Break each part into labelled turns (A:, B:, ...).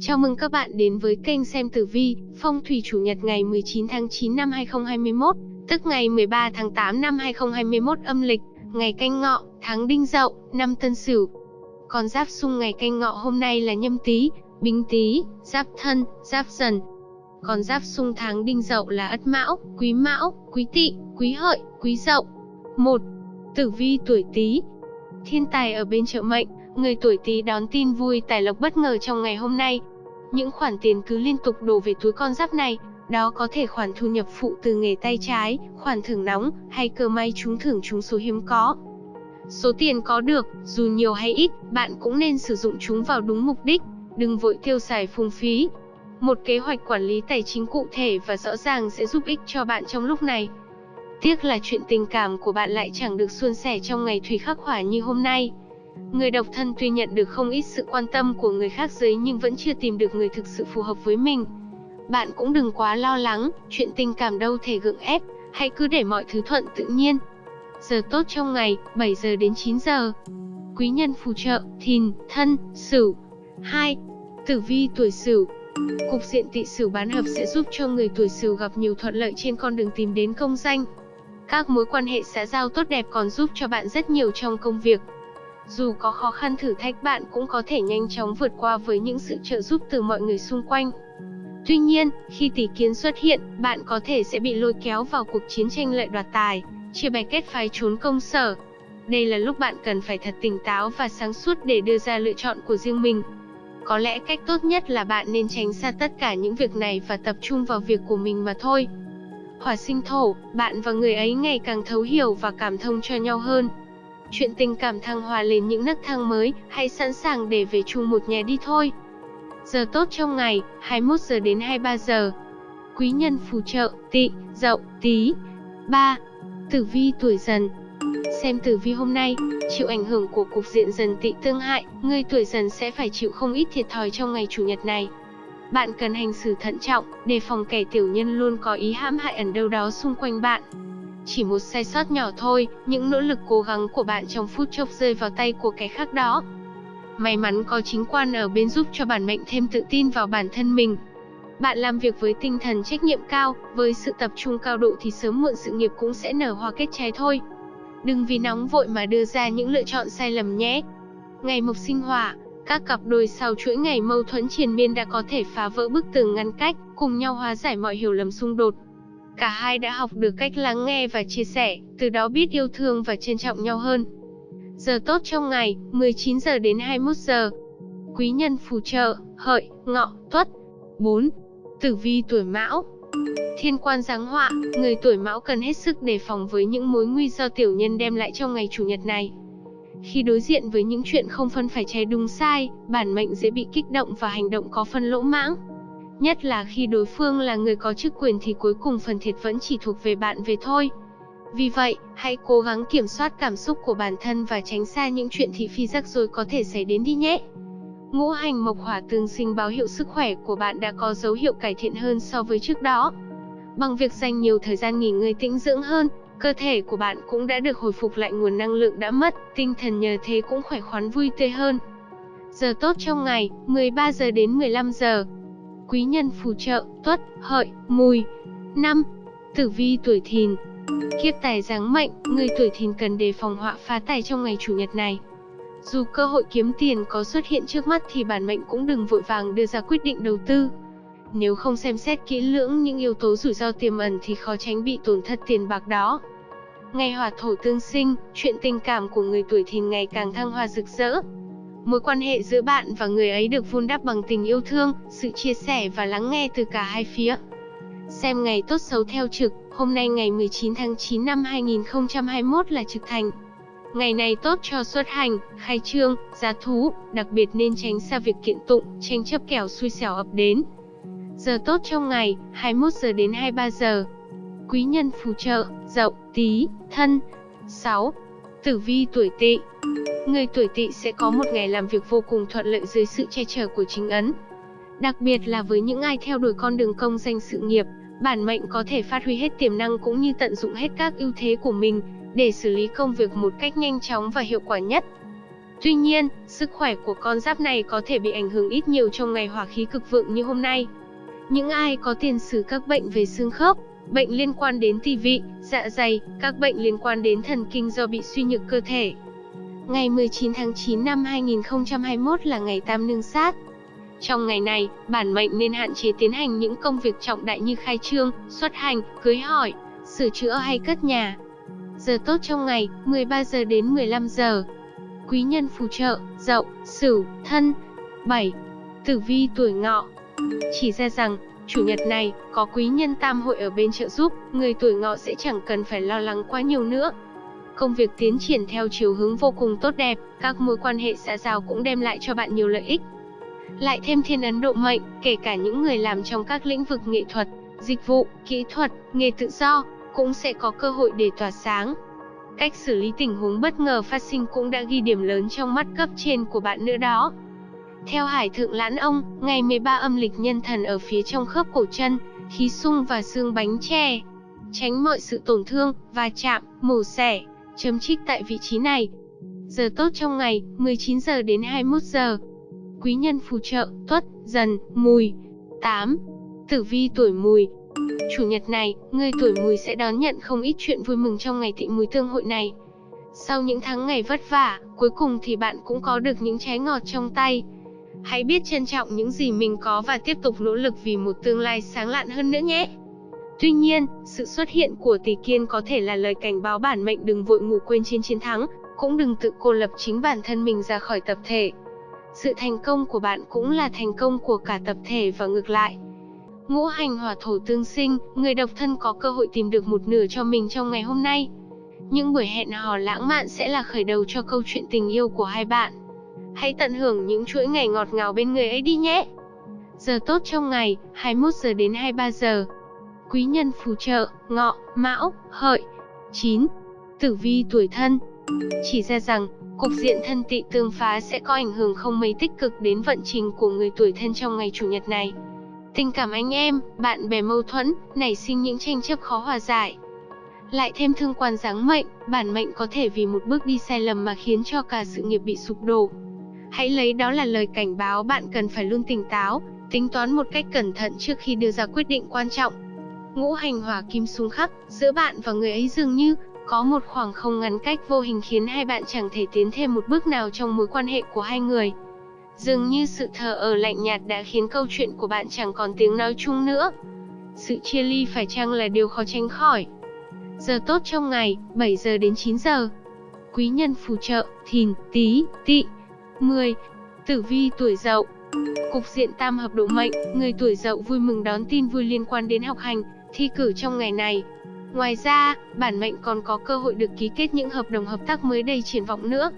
A: Chào mừng các bạn đến với kênh xem tử vi, phong thủy chủ nhật ngày 19 tháng 9 năm 2021, tức ngày 13 tháng 8 năm 2021 âm lịch, ngày canh ngọ, tháng đinh dậu, năm tân sửu. Con giáp xung ngày canh ngọ hôm nay là nhâm tý, bính tý, giáp thân, giáp dần. Con giáp xung tháng đinh dậu là ất mão, quý mão, quý tỵ, quý hợi, quý dậu. 1. Tử vi tuổi tý Thiên tài ở bên trợ mệnh, người tuổi Tý đón tin vui tài lộc bất ngờ trong ngày hôm nay. Những khoản tiền cứ liên tục đổ về túi con giáp này, đó có thể khoản thu nhập phụ từ nghề tay trái, khoản thưởng nóng, hay cơ may trúng thưởng trúng số hiếm có. Số tiền có được, dù nhiều hay ít, bạn cũng nên sử dụng chúng vào đúng mục đích, đừng vội tiêu xài phung phí. Một kế hoạch quản lý tài chính cụ thể và rõ ràng sẽ giúp ích cho bạn trong lúc này. Tiếc là chuyện tình cảm của bạn lại chẳng được suôn sẻ trong ngày thủy khắc hỏa như hôm nay. Người độc thân tuy nhận được không ít sự quan tâm của người khác giới nhưng vẫn chưa tìm được người thực sự phù hợp với mình. Bạn cũng đừng quá lo lắng, chuyện tình cảm đâu thể gượng ép, hãy cứ để mọi thứ thuận tự nhiên. Giờ tốt trong ngày, 7 giờ đến 9 giờ. Quý nhân phù trợ, thìn, thân, sửu. 2. Tử vi tuổi sửu, Cục diện Tị sửu bán hợp sẽ giúp cho người tuổi sửu gặp nhiều thuận lợi trên con đường tìm đến công danh. Các mối quan hệ xã giao tốt đẹp còn giúp cho bạn rất nhiều trong công việc. Dù có khó khăn thử thách bạn cũng có thể nhanh chóng vượt qua với những sự trợ giúp từ mọi người xung quanh. Tuy nhiên, khi tỷ kiến xuất hiện, bạn có thể sẽ bị lôi kéo vào cuộc chiến tranh lợi đoạt tài, chia bè kết phái trốn công sở. Đây là lúc bạn cần phải thật tỉnh táo và sáng suốt để đưa ra lựa chọn của riêng mình. Có lẽ cách tốt nhất là bạn nên tránh xa tất cả những việc này và tập trung vào việc của mình mà thôi. Hỏa sinh thổ, bạn và người ấy ngày càng thấu hiểu và cảm thông cho nhau hơn. Chuyện tình cảm thăng hoa lên những nấc thang mới, hãy sẵn sàng để về chung một nhà đi thôi. Giờ tốt trong ngày, 21 giờ đến 23 giờ. Quý nhân phù trợ, tỵ, dậu, tí. 3. Tử vi tuổi dần Xem tử vi hôm nay, chịu ảnh hưởng của cục diện dần tỵ tương hại, người tuổi dần sẽ phải chịu không ít thiệt thòi trong ngày chủ nhật này. Bạn cần hành xử thận trọng, đề phòng kẻ tiểu nhân luôn có ý hãm hại ẩn đâu đó xung quanh bạn. Chỉ một sai sót nhỏ thôi, những nỗ lực cố gắng của bạn trong phút chốc rơi vào tay của kẻ khác đó. May mắn có chính quan ở bên giúp cho bản mệnh thêm tự tin vào bản thân mình. Bạn làm việc với tinh thần trách nhiệm cao, với sự tập trung cao độ thì sớm muộn sự nghiệp cũng sẽ nở hoa kết trái thôi. Đừng vì nóng vội mà đưa ra những lựa chọn sai lầm nhé. Ngày mộc sinh hỏa, các cặp đôi sau chuỗi ngày mâu thuẫn triền miên đã có thể phá vỡ bức tường ngăn cách, cùng nhau hóa giải mọi hiểu lầm xung đột. Cả hai đã học được cách lắng nghe và chia sẻ, từ đó biết yêu thương và trân trọng nhau hơn. Giờ tốt trong ngày, 19 giờ đến 21 giờ. Quý nhân phù trợ, hợi, ngọ, tuất. 4. Tử vi tuổi mão Thiên quan giáng họa, người tuổi mão cần hết sức đề phòng với những mối nguy do tiểu nhân đem lại trong ngày chủ nhật này. Khi đối diện với những chuyện không phân phải trái đúng sai, bản mệnh dễ bị kích động và hành động có phân lỗ mãng. Nhất là khi đối phương là người có chức quyền thì cuối cùng phần thiệt vẫn chỉ thuộc về bạn về thôi. Vì vậy, hãy cố gắng kiểm soát cảm xúc của bản thân và tránh xa những chuyện thị phi rắc rối có thể xảy đến đi nhé. Ngũ hành mộc hỏa tương sinh báo hiệu sức khỏe của bạn đã có dấu hiệu cải thiện hơn so với trước đó. Bằng việc dành nhiều thời gian nghỉ ngơi tĩnh dưỡng hơn, cơ thể của bạn cũng đã được hồi phục lại nguồn năng lượng đã mất, tinh thần nhờ thế cũng khỏe khoắn vui tươi hơn. Giờ tốt trong ngày, 13 giờ đến 15 giờ. Quý nhân phù trợ, tuất, hợi, mùi. 5. Tử vi tuổi thìn Kiếp tài giáng mệnh, người tuổi thìn cần đề phòng họa phá tài trong ngày chủ nhật này. Dù cơ hội kiếm tiền có xuất hiện trước mắt thì bản mệnh cũng đừng vội vàng đưa ra quyết định đầu tư. Nếu không xem xét kỹ lưỡng những yếu tố rủi ro tiềm ẩn thì khó tránh bị tổn thất tiền bạc đó. Ngày hỏa thổ tương sinh, chuyện tình cảm của người tuổi thìn ngày càng thăng hoa rực rỡ. Mối quan hệ giữa bạn và người ấy được vun đắp bằng tình yêu thương, sự chia sẻ và lắng nghe từ cả hai phía. Xem ngày tốt xấu theo trực, hôm nay ngày 19 tháng 9 năm 2021 là trực thành. Ngày này tốt cho xuất hành, khai trương, giá thú, đặc biệt nên tránh xa việc kiện tụng, tranh chấp kẻo xui xẻo ập đến. Giờ tốt trong ngày, 21 giờ đến 23 giờ. Quý nhân phù trợ, dậu, tí, thân. 6. Tử vi tuổi tỵ Người tuổi tỵ sẽ có một ngày làm việc vô cùng thuận lợi dưới sự che chở của chính ấn. Đặc biệt là với những ai theo đuổi con đường công danh sự nghiệp, bản mệnh có thể phát huy hết tiềm năng cũng như tận dụng hết các ưu thế của mình để xử lý công việc một cách nhanh chóng và hiệu quả nhất. Tuy nhiên, sức khỏe của con giáp này có thể bị ảnh hưởng ít nhiều trong ngày hỏa khí cực vượng như hôm nay. Những ai có tiền sử các bệnh về xương khớp, bệnh liên quan đến tỳ vị, dạ dày, các bệnh liên quan đến thần kinh do bị suy nhược cơ thể. Ngày 19 tháng 9 năm 2021 là ngày tam nương sát. Trong ngày này, bản mệnh nên hạn chế tiến hành những công việc trọng đại như khai trương, xuất hành, cưới hỏi, sửa chữa hay cất nhà. Giờ tốt trong ngày, 13 giờ đến 15 giờ. Quý nhân phù trợ, dậu, sửu, thân. 7. Tử vi tuổi ngọ. Chỉ ra rằng, chủ nhật này, có quý nhân tam hội ở bên trợ giúp, người tuổi ngọ sẽ chẳng cần phải lo lắng quá nhiều nữa. Công việc tiến triển theo chiều hướng vô cùng tốt đẹp, các mối quan hệ xã giao cũng đem lại cho bạn nhiều lợi ích. Lại thêm thiên ấn độ mệnh, kể cả những người làm trong các lĩnh vực nghệ thuật, dịch vụ, kỹ thuật, nghề tự do, cũng sẽ có cơ hội để tỏa sáng. Cách xử lý tình huống bất ngờ phát sinh cũng đã ghi điểm lớn trong mắt cấp trên của bạn nữa đó. Theo Hải Thượng Lãn Ông, ngày 13 âm lịch nhân thần ở phía trong khớp cổ chân, khí sung và xương bánh tre. Tránh mọi sự tổn thương, va chạm, mổ xẻ, chấm trích tại vị trí này. Giờ tốt trong ngày, 19 giờ đến 21 giờ. Quý nhân phù trợ, tuất, dần, mùi. 8. Tử vi tuổi mùi, Chủ nhật này, người tuổi mùi sẽ đón nhận không ít chuyện vui mừng trong ngày tị mùi tương hội này. Sau những tháng ngày vất vả, cuối cùng thì bạn cũng có được những trái ngọt trong tay. Hãy biết trân trọng những gì mình có và tiếp tục nỗ lực vì một tương lai sáng lạn hơn nữa nhé. Tuy nhiên, sự xuất hiện của tỷ kiên có thể là lời cảnh báo bản mệnh đừng vội ngủ quên trên chiến thắng, cũng đừng tự cô lập chính bản thân mình ra khỏi tập thể. Sự thành công của bạn cũng là thành công của cả tập thể và ngược lại. Ngũ hành hỏa thổ tương sinh, người độc thân có cơ hội tìm được một nửa cho mình trong ngày hôm nay. Những buổi hẹn hò lãng mạn sẽ là khởi đầu cho câu chuyện tình yêu của hai bạn. Hãy tận hưởng những chuỗi ngày ngọt ngào bên người ấy đi nhé. Giờ tốt trong ngày, 21 giờ đến 23 giờ. Quý nhân phù trợ, ngọ, mão, hợi. 9. Tử vi tuổi thân. Chỉ ra rằng, cục diện thân tị tương phá sẽ có ảnh hưởng không mấy tích cực đến vận trình của người tuổi thân trong ngày chủ nhật này. Tình cảm anh em, bạn bè mâu thuẫn, nảy sinh những tranh chấp khó hòa giải. Lại thêm thương quan giáng mệnh, bản mệnh có thể vì một bước đi sai lầm mà khiến cho cả sự nghiệp bị sụp đổ. Hãy lấy đó là lời cảnh báo bạn cần phải luôn tỉnh táo, tính toán một cách cẩn thận trước khi đưa ra quyết định quan trọng. Ngũ hành hỏa kim xung khắc, giữa bạn và người ấy dường như có một khoảng không ngắn cách vô hình khiến hai bạn chẳng thể tiến thêm một bước nào trong mối quan hệ của hai người. Dường như sự thờ ở lạnh nhạt đã khiến câu chuyện của bạn chẳng còn tiếng nói chung nữa. Sự chia ly phải chăng là điều khó tránh khỏi. Giờ tốt trong ngày, 7 giờ đến 9 giờ. Quý nhân phù trợ, thìn, tí, Tị. 10. Tử vi tuổi dậu Cục diện tam hợp độ mệnh, người tuổi dậu vui mừng đón tin vui liên quan đến học hành, thi cử trong ngày này. Ngoài ra, bản mệnh còn có cơ hội được ký kết những hợp đồng hợp tác mới đầy triển vọng nữa.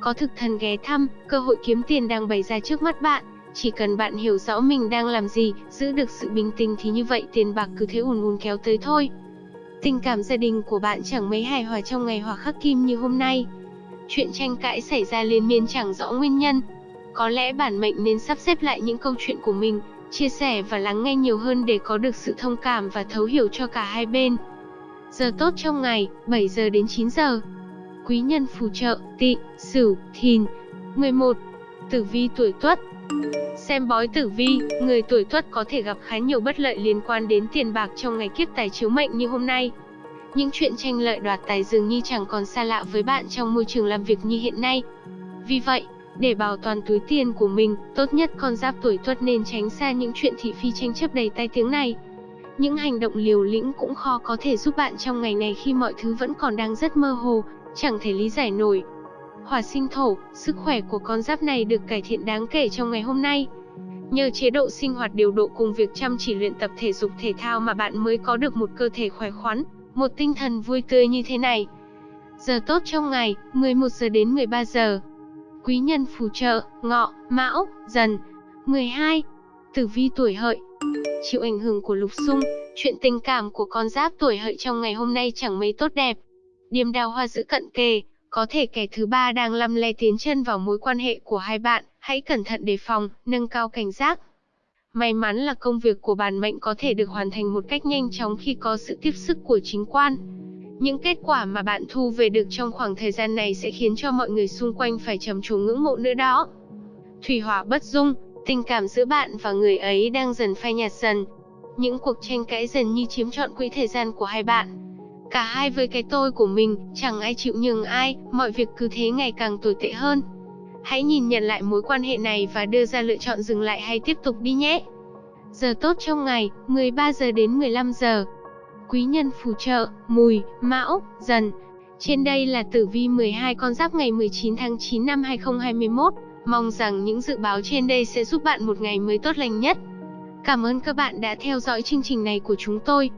A: Có thực thần ghé thăm, cơ hội kiếm tiền đang bày ra trước mắt bạn. Chỉ cần bạn hiểu rõ mình đang làm gì, giữ được sự bình tĩnh thì như vậy tiền bạc cứ thế ùn ùn kéo tới thôi. Tình cảm gia đình của bạn chẳng mấy hài hòa trong ngày hòa khắc kim như hôm nay. Chuyện tranh cãi xảy ra liên miên chẳng rõ nguyên nhân. Có lẽ bản mệnh nên sắp xếp lại những câu chuyện của mình, chia sẻ và lắng nghe nhiều hơn để có được sự thông cảm và thấu hiểu cho cả hai bên. Giờ tốt trong ngày, 7 giờ đến 9 giờ quý nhân phù trợ, tỵ, sửu, thìn. 11. Tử vi tuổi tuất Xem bói tử vi, người tuổi tuất có thể gặp khá nhiều bất lợi liên quan đến tiền bạc trong ngày kiếp tài chiếu mệnh như hôm nay. Những chuyện tranh lợi đoạt tài dường như chẳng còn xa lạ với bạn trong môi trường làm việc như hiện nay. Vì vậy, để bảo toàn túi tiền của mình, tốt nhất con giáp tuổi tuất nên tránh xa những chuyện thị phi tranh chấp đầy tai tiếng này. Những hành động liều lĩnh cũng khó có thể giúp bạn trong ngày này khi mọi thứ vẫn còn đang rất mơ hồ, chẳng thể lý giải nổi. Hỏa sinh thổ, sức khỏe của con giáp này được cải thiện đáng kể trong ngày hôm nay. Nhờ chế độ sinh hoạt điều độ cùng việc chăm chỉ luyện tập thể dục thể thao mà bạn mới có được một cơ thể khỏe khoắn, một tinh thần vui tươi như thế này. Giờ tốt trong ngày, 11 giờ đến 13 giờ. Quý nhân phù trợ, ngọ, mão, dần. 12. Tử vi tuổi hợi. Chịu ảnh hưởng của lục xung, chuyện tình cảm của con giáp tuổi hợi trong ngày hôm nay chẳng mấy tốt đẹp. Điềm đào hoa giữ cận kề, có thể kẻ thứ ba đang lăm le tiến chân vào mối quan hệ của hai bạn, hãy cẩn thận đề phòng, nâng cao cảnh giác. May mắn là công việc của bản mệnh có thể được hoàn thành một cách nhanh chóng khi có sự tiếp sức của chính quan. Những kết quả mà bạn thu về được trong khoảng thời gian này sẽ khiến cho mọi người xung quanh phải trầm trồ ngưỡng mộ nữa đó. Thủy hỏa bất dung, tình cảm giữa bạn và người ấy đang dần phai nhạt dần. Những cuộc tranh cãi dần như chiếm trọn quỹ thời gian của hai bạn. Cả hai với cái tôi của mình, chẳng ai chịu nhường ai, mọi việc cứ thế ngày càng tồi tệ hơn. Hãy nhìn nhận lại mối quan hệ này và đưa ra lựa chọn dừng lại hay tiếp tục đi nhé. Giờ tốt trong ngày, 13 giờ đến 15 giờ. Quý nhân phù trợ, mùi, mão, dần. Trên đây là tử vi 12 con giáp ngày 19 tháng 9 năm 2021. Mong rằng những dự báo trên đây sẽ giúp bạn một ngày mới tốt lành nhất. Cảm ơn các bạn đã theo dõi chương trình này của chúng tôi.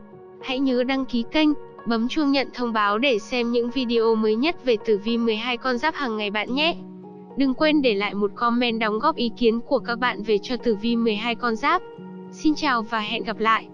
A: Hãy nhớ đăng ký kênh, bấm chuông nhận thông báo để xem những video mới nhất về tử vi 12 con giáp hàng ngày bạn nhé. Đừng quên để lại một comment đóng góp ý kiến của các bạn về cho tử vi 12 con giáp. Xin chào và hẹn gặp lại.